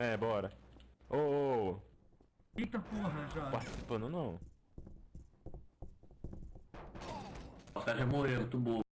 É, bora. Ô, ô, oh. Eita porra, já. participando não. O cara já morreu, tu boa.